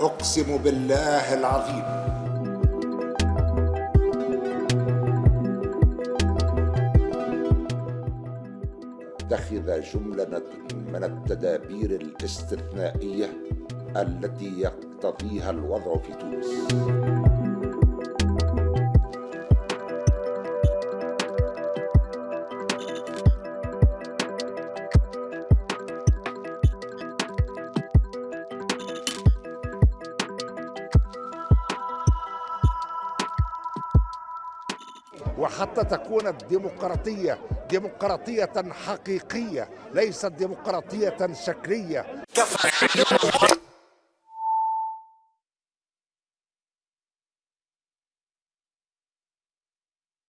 أقسم بالله العظيم. اتخذ جملة من التدابير الاستثنائية التي يقتضيها الوضع في تونس. وحتى تكون الديمقراطية ديمقراطية حقيقية ليست ديمقراطية شكلية.